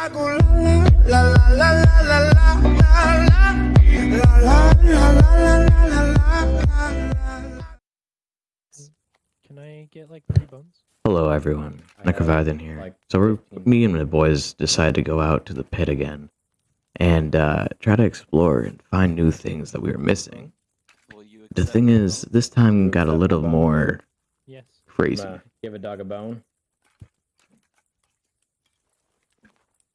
Can I get like three bones? Hello, everyone. I Necrovathan here. like, so, we're, me and the boys decided to go out to the pit again and uh, try to explore and find new things that we were missing. The thing is, this time got a little more Yes. crazy. Uh, give a dog a bone.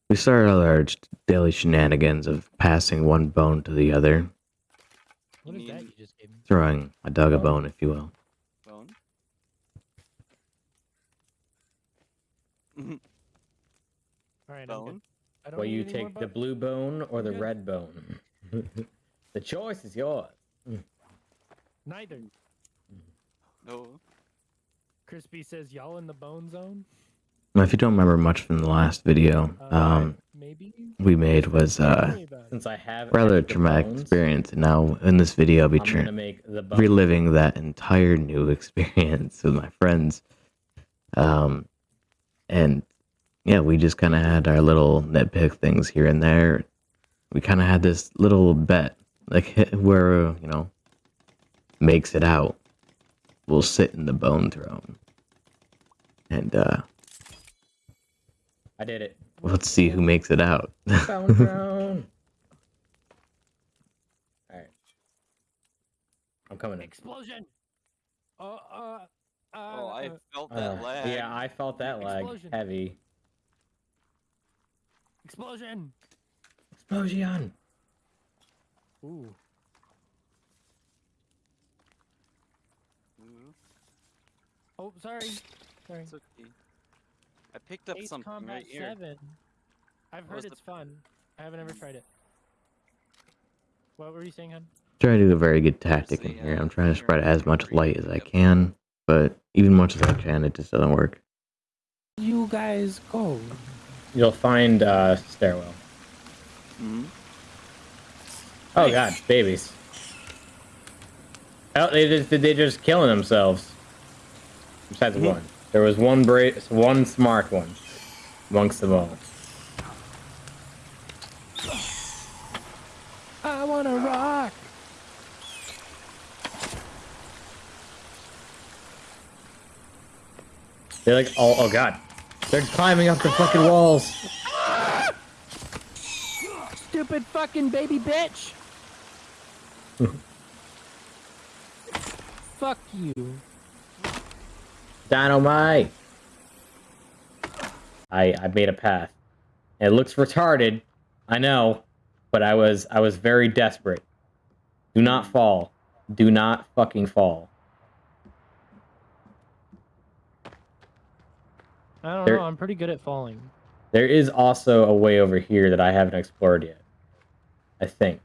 We started our j- daily shenanigans of passing one bone to the other, What You is that you just gave me? throwing a dog a Bone? bone, if you will. Bone? Mm-hmm. All right, I'm. Bone? I don't Will need you any more take the blue bone or the red bone? the choice is yours. Neither. No. Crispy says y'all in the bone zone. Now, if you don't remember much from the last video Uh, um, maybe. we made was uh, me about it. Since I have rather extra traumatic bones, experience, and now in this video I'll be I'm trying gonna make the bone. reliving that entire new experience with my friends. Um, and yeah, we just kind of had our little nitpick things here and there. We kind of had this little bet, like where you know makes it out, we'll sit in the bone throne, and uh, I did it. let's see who makes it out. Bone throne. All right. I'm coming in. Explosion. Uh, uh, uh, Oh, I uh, felt Uh, that lag. yeah, I felt that lag Explosion. heavy. explosion. Explosion. Ooh. Ooh, Oh, sorry. Sorry. it's okay. I picked up Ace something Combat right here. I've What was heard the- it's fun. I haven't ever tried it. What were you saying, hon? trying to do a very good tactic in here. uh, I'm trying to spread as much light as I can, but even much as I can, it just doesn't work. You guys go. You'll find uh, stairwell. hmm Oh god, babies. Oh, they just they just killing themselves. Besides Mm-hmm. one, there was one bra- one smart one amongst them all. I want to rock. They're like, oh, oh god, they're climbing up the fucking walls. Stupid fucking baby bitch. Fuck you. Dynamite. I I made a path. It looks retarded, I know, but I was I was very desperate. Do not fall. Do not fucking fall. I don't There- know. I'm pretty good at falling. There is also a way over here that I haven't explored yet. I think.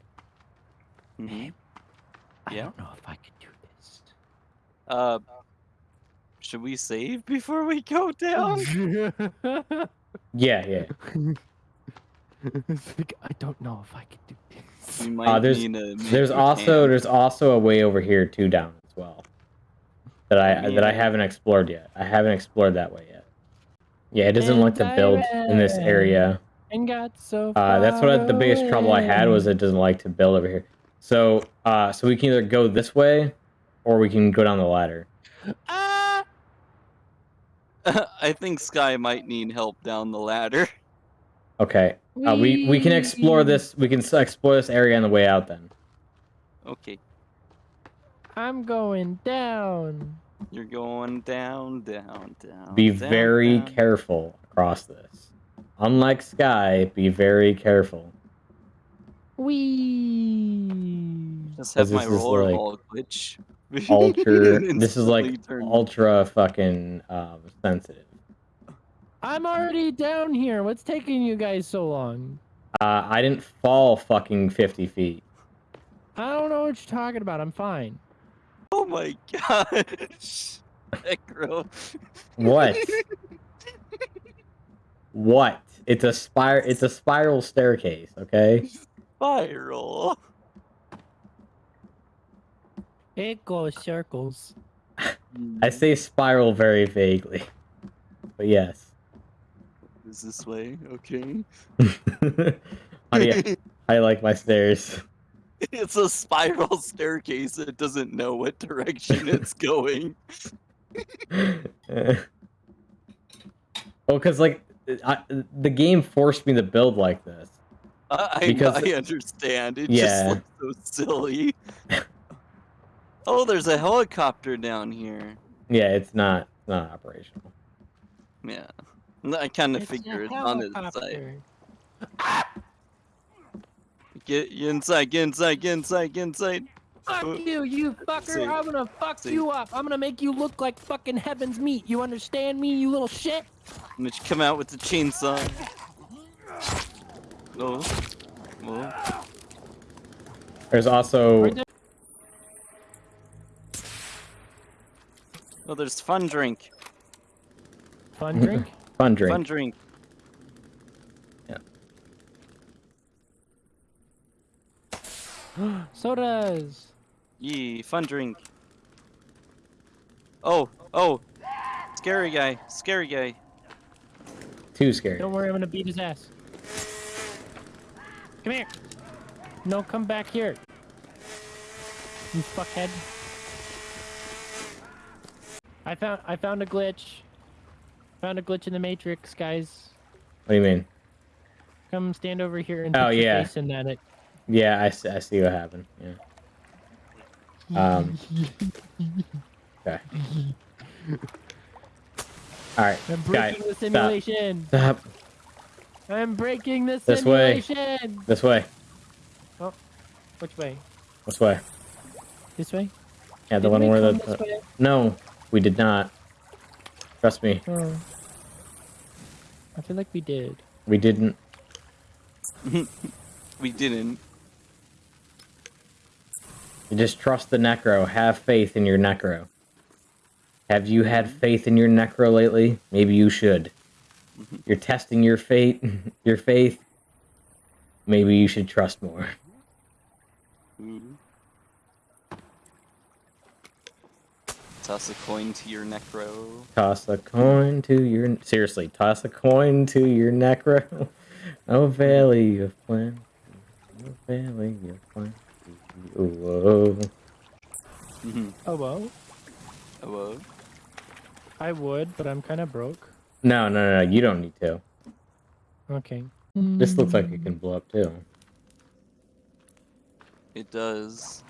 hmm I Yeah. don't know if I could do this. Uh, should we save before we go down? Yeah, yeah. Like, I don't know if I can do this. We might Uh, there's need a there's also there's also a way over here too down as well. That I that I haven't explored yet. I haven't explored that way yet. Yeah, it doesn't like to build in this area. And got so Uh, that's what I- the biggest trouble I had was it doesn't like to build over here. So uh, so we can either go this way, or we can go down the ladder. Ah! I think Sky might need help down the ladder. Okay. Uh, we we can explore this. We can explore this area on the way out. Then. Okay, I'm going down. you're going down, down, down. Be down, very down. careful across this. Unlike Sky, be very careful. Wee. Just have 'Cause my this is roller like ball glitch. Ultra. this is like Instantly ultra fucking um, sensitive. I'm already down here. What's taking you guys so long? Uh, I didn't fall fucking fifty feet. I don't know what you're talking about. I'm fine. Oh my gosh. Necro. What? what? It's a spire. It's a spiral staircase. Okay. Spiral. It goes circles. I say spiral very vaguely, but yes. is this way? Okay. how do you how do you like my stairs? it's a spiral staircase. It doesn't know what direction it's going. well, because like I, the game forced me to build like this. I, I- Because- I understand. It Yeah. just looks so silly. oh, there's a helicopter down here. Yeah, it's not it's not operational. Yeah. I kind of figured it's on its side. Get get inside, get inside, get inside, get inside. Fuck Uh, you, you fucker! see. I'm gonna fuck See. you up. I'm gonna make you look like fucking heaven's meat. You understand me, you little shit? And then you come out with the chainsaw. Oh. Oh. There's also Oh, there's fun drink. Fun drink. fun drink. Fun drink. Yeah. Sodas. Yee, fun drink. Oh, oh. Scary guy, scary guy. Too scary. Don't worry, I'm gonna beat his ass. Come here. No, come back here. You fuckhead. I found I found a glitch. Found a glitch in the matrix, guys. What do you mean? Come stand over here and Oh, yeah. face in that. It. Yeah, I see what happened. Yeah. Um. Okay. All right, I'm breaking the simulation. stop. I'm breaking the This way. simulation. This way. Oh. Which way? This way. This way? Yeah, the Didn't one where the. this way? No, we did not. Trust me, Oh. I feel like we did. we didn't. We didn't. You just trust the necro. Have faith in your necro. Have you had mm-hmm. faith in your necro lately? Maybe you should. Mm-hmm. You're testing your fate, your faith. Maybe you should trust more. Ooh. Toss a coin to your necro. Toss a coin to your seriously. Toss a coin to your necro. Oh valley of plenty, oh valley of plenty. Whoa. Mhm. Oh well. Oh, whoa. I would, but I'm kind of broke. No, no, no, no. You don't need to. Okay. This looks like it can blow up too. It does.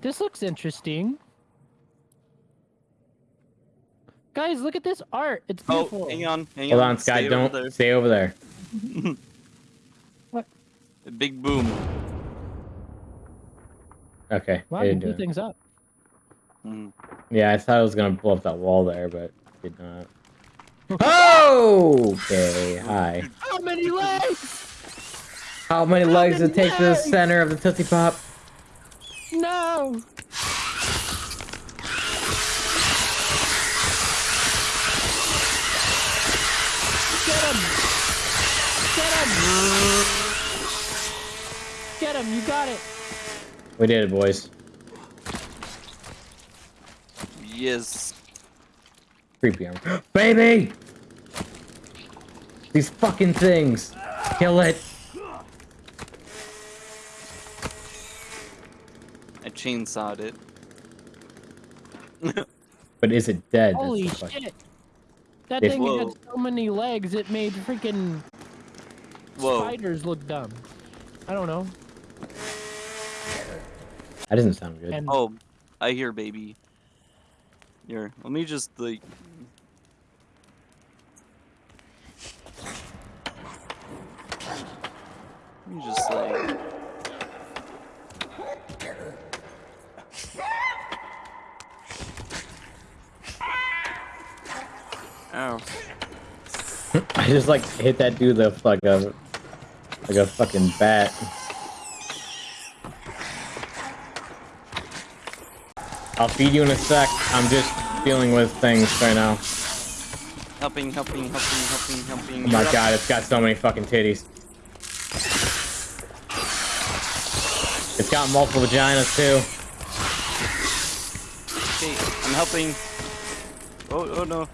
This looks interesting. Guys, look at this art. It's beautiful. Oh, beautiful. hang on, hang on. Hold on. on, Sky. stay Don't there. stay over there. What? A big boom. Okay. Wow, they you didn't do blew things up. Mhm. Yeah, I thought I was gonna blow up that wall there, but did not. Oh! Okay, hi. How many legs? How many legs does it many take to the center of the Tootsie Pop? No. Get him! Get him! Get him! You got it! We did it, boys. Yes. Creepy armor. Baby! These fucking things! Kill it! Chainsawed it. But is it dead? Holy shit! That If- thing Whoa. had so many legs, it made freaking Whoa. spiders look dumb. I don't know. That doesn't sound good. And Oh, I hear baby. Here, let me just like. Let me just like. I just like hit that dude with like a like a fucking bat. I'll feed you in a sec. I'm just dealing with things right now. Helping, helping, helping, helping, helping. Oh my You're up. god, it's got so many fucking titties. It's got multiple vaginas too. Okay, I'm helping. Oh, oh no.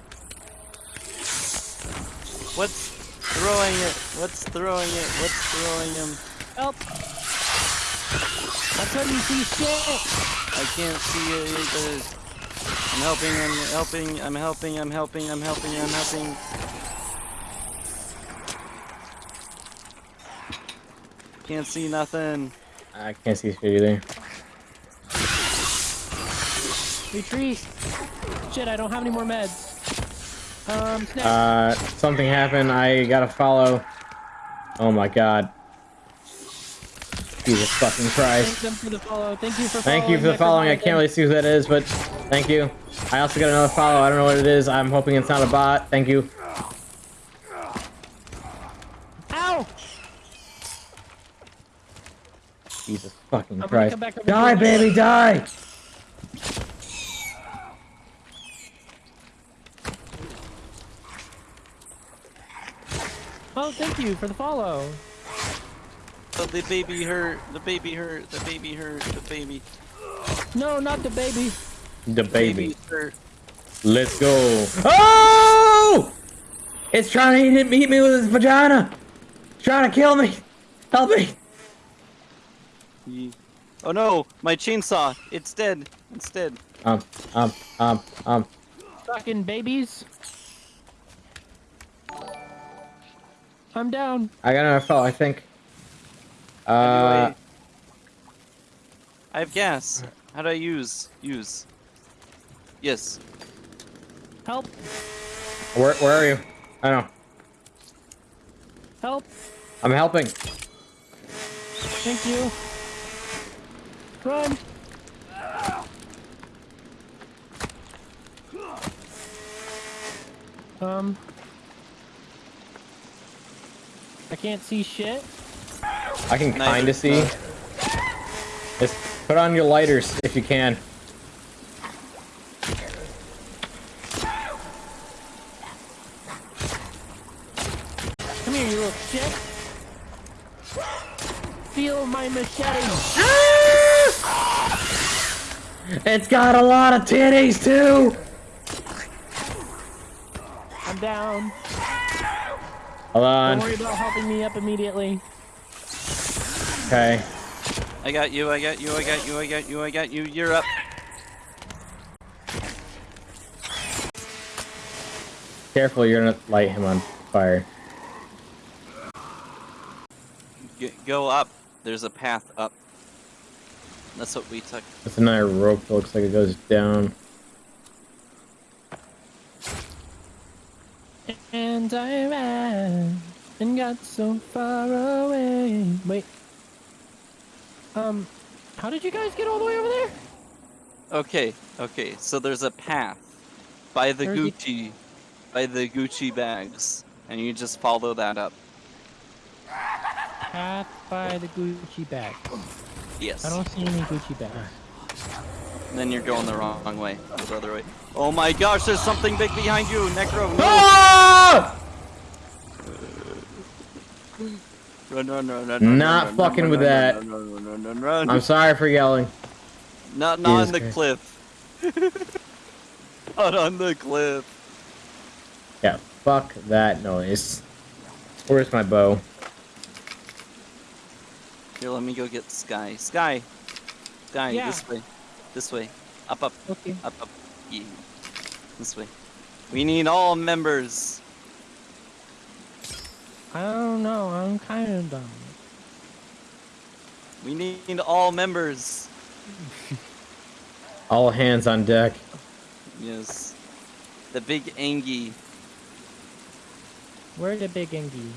Throwing it? What's throwing it? What's throwing him? Help! I couldn't see shit! I can't see it either. I'm helping, I'm helping, I'm helping, I'm helping, I'm helping, I'm helping. Can't see nothing. I can't see shit either. Retreat! Shit, I don't have any more meds. Um. Uh, something happened. I gotta follow. Oh my god. Jesus fucking Thank Christ. them for the follow. Thank you for Thank you for the following. I can't really see who that is, but thank you. I also got another follow. I don't know what it is. I'm hoping it's not a bot. Thank you. Ow! Jesus fucking Christ. come back over Die, baby, die! Oh, thank you for the follow. Oh, the baby hurt. The baby hurt. The baby hurt. The baby. No, not the baby. The baby. Baby hurt. Let's go. Oh! It's trying to hit, hit me with its vagina. It's trying to kill me. Help me. Oh no, my chainsaw. It's dead. It's dead. Um, um, um, um. Fucking babies. I'm down. I got another follow, I think. Uh, Anyway. I have gas. How do I use? Use. Yes. Help! where, where are you? I know. Help! I'm helping. Thank you. Run! Um. I can't see shit. I can Neither- kinda see. no. Just put on your lighters if you can. Come here, you little shit. Feel my machete. Ah! It's got a lot of titties too. I'm down. Hold Don't worry about helping me up immediately. Okay. I got you. I got you. I got you. I got you. I got you. You're up. Careful, you're gonna light him on fire. G- go up. There's a path up. That's what we took. That's another rope that looks like it goes down. And I ran and got so far away. Wait. Um, how did you guys get all the way over there? Okay. Okay. So there's a path by the Gucci, by the Gucci bags, and you just follow that up. Path by the Gucci bag. Yes. I don't see any Gucci bags. Then you're going the wrong way. The other way. Oh my gosh! There's something big behind you, Necro. No! Ah! Run, run, run, run, Not run, run, fucking run, with run, that. Run, run, run, run, run, run. I'm sorry for yelling. Not, not on the Christ. cliff. not on the cliff. Yeah, fuck that noise. Where's my bow? Here, let me go get Sky. Sky. Sky, Yeah. this way. This way. Up, up, Okay. up, up. Yeah. This way. We need all members. I don't know. I'm kind of dumb. We need all members. All hands on deck. Yes. The big Angie. Where's the big Engie?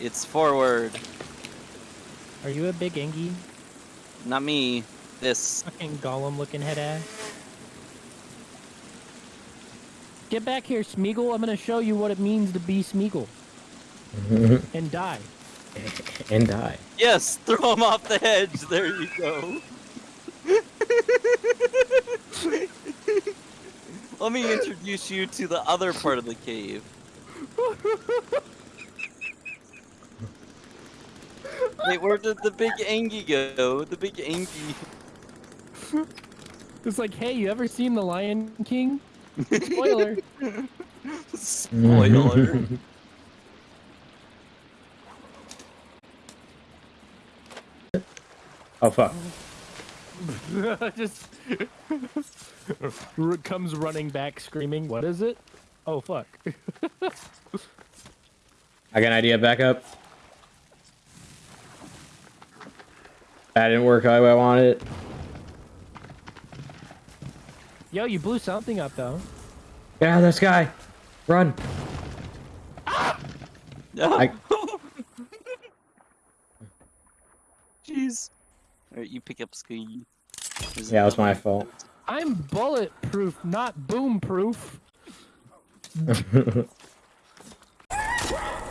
It's forward. Are you a big Engie? Not me. This. Fucking golem looking head ass. Get back here, Smeagol. I'm gonna show you what it means to be Smeagol. and die. and die. Yes, throw him off the hedge. There you go. Let me introduce you to the other part of the cave. Wait, where did the big Angie go? The big Angie. It's like, hey, you ever seen The Lion King? Spoiler. Spoiler. oh fuck. Just comes running back screaming, what is it? Oh fuck. I got an idea, back up. That didn't work how I wanted it. Yo, you blew something up, though. Yeah, this guy. the sky. Run. Ah! I, Jeez. Alright, you pick up ski. Is yeah, it it was my fault. I'm bulletproof, not boom proof.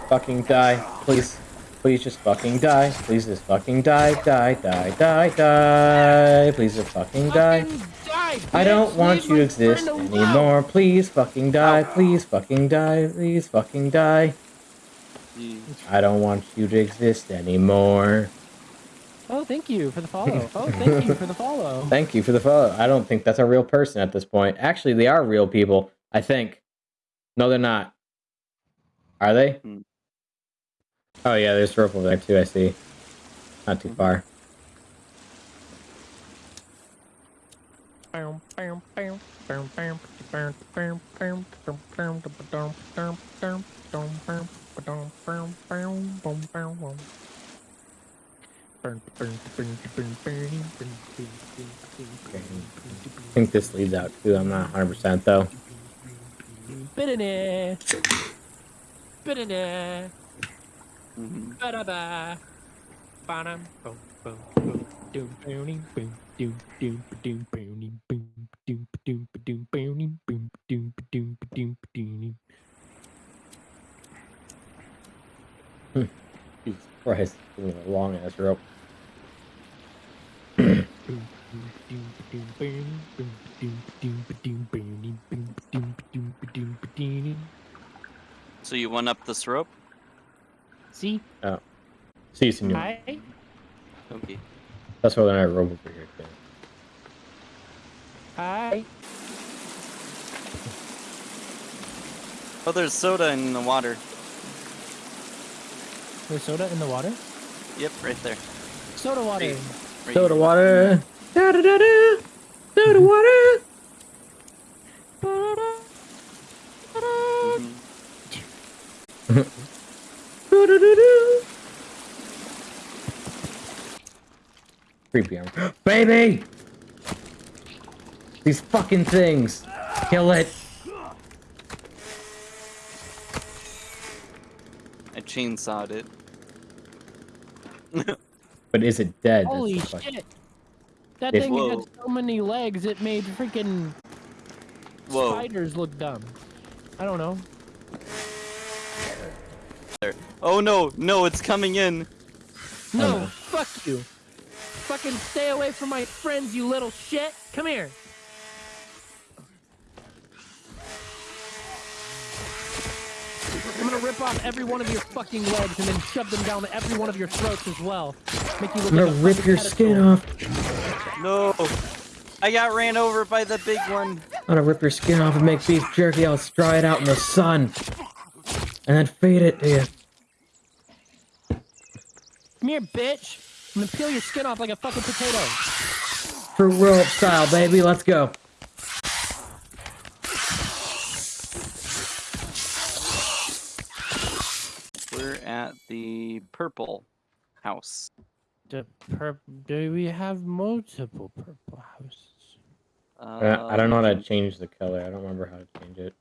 fucking die. Please. Please just fucking die. Please just fucking die. Die, die, die, die. Please just fucking die. Fucking die, I don't want Leave you to exist friend alone. anymore. Please fucking die. Please fucking die. Please fucking die. Jeez. I don't want you to exist anymore. Oh, thank you for the follow. Oh, thank you for the follow. Thank you for the follow. I don't think that's a real person at this point. Actually, they are real people. I think. No, they're not. Are they? Hmm. Oh yeah, there's rope over there too. I see. Not too far. I think this leads out too. I'm not 100 percent though. Bitterness. Bitterness. Mhm. Ba-da-ba. Ba-dum, boom, boom, boom. Doom, boom, boom, doom, doom, doom, boom, boom, doom, doom, doom, boom, boom, doom, doom, doom, doom. Jesus Christ, this is a long ass rope. So you went up this rope? See, oh. See you, senor. I Okay. That's why there's a rope over here too. I Oh, there's soda in the water. There's soda in the water. Yep, right there. Soda water. Hey. Right Soda here. water. Da da da da. Soda water. Mhm. Do-do-do-do. Creepy armor. Baby! These fucking things! Kill it! I chainsawed it. But is it dead? Holy shit! That If- thing had so many legs, it made freaking Whoa. spiders look dumb. I don't know. Oh no, no, it's coming in. No, no. fuck you. Fucking stay away from my friends, you little shit. Come here. I'm gonna rip off every one of your fucking legs and then shove them down every one of your throats as well. Make you look I'm gonna a rip fucking your skin off. No. I got ran over by the big one. I'm gonna rip your skin off and make beef jerky. I'll dry it out in the sun. And then feed it to you. Come here, bitch. I'm gonna peel your skin off like a fucking potato. Fruit roll up style, baby. Let's go. We're at the purple house. The purp- Do we have multiple purple houses? Uh, I don't know how to change the color. I don't remember how to change it.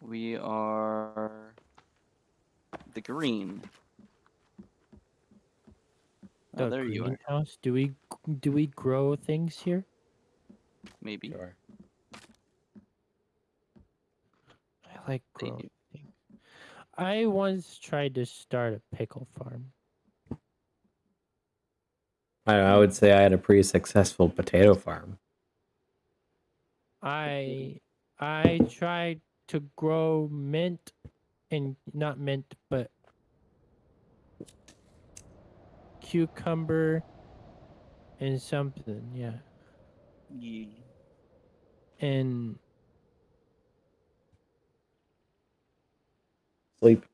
We are the green. Oh, The there you are. greenhouse? Do we do we grow things here? Maybe. Sure. I like growing things. I once tried to start a pickle farm. I, know, I would say I had a pretty successful potato farm. I I tried to grow mint and not mint but cucumber and something, yeah. Yeah. And Sleep.